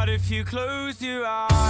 But if you close your eyes,